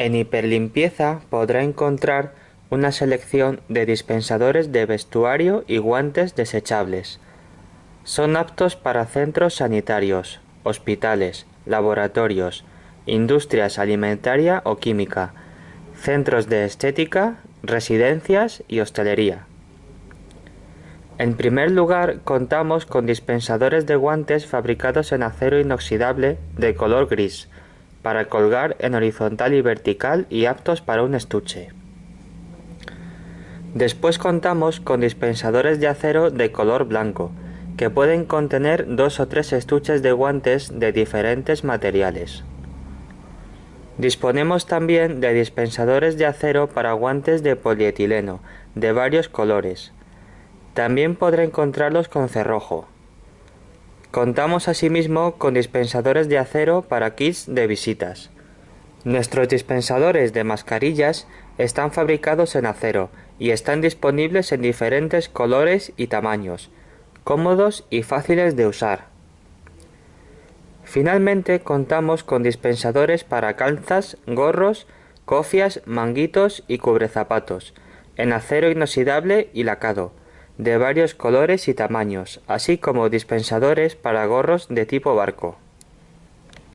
En hiperlimpieza podrá encontrar una selección de dispensadores de vestuario y guantes desechables. Son aptos para centros sanitarios, hospitales, laboratorios, industrias alimentaria o química, centros de estética, residencias y hostelería. En primer lugar, contamos con dispensadores de guantes fabricados en acero inoxidable de color gris, para colgar en horizontal y vertical y aptos para un estuche. Después contamos con dispensadores de acero de color blanco, que pueden contener dos o tres estuches de guantes de diferentes materiales. Disponemos también de dispensadores de acero para guantes de polietileno, de varios colores. También podrá encontrarlos con cerrojo. Contamos asimismo con dispensadores de acero para kits de visitas. Nuestros dispensadores de mascarillas están fabricados en acero y están disponibles en diferentes colores y tamaños, cómodos y fáciles de usar. Finalmente contamos con dispensadores para calzas, gorros, cofias, manguitos y cubrezapatos, en acero inoxidable y lacado, de varios colores y tamaños, así como dispensadores para gorros de tipo barco.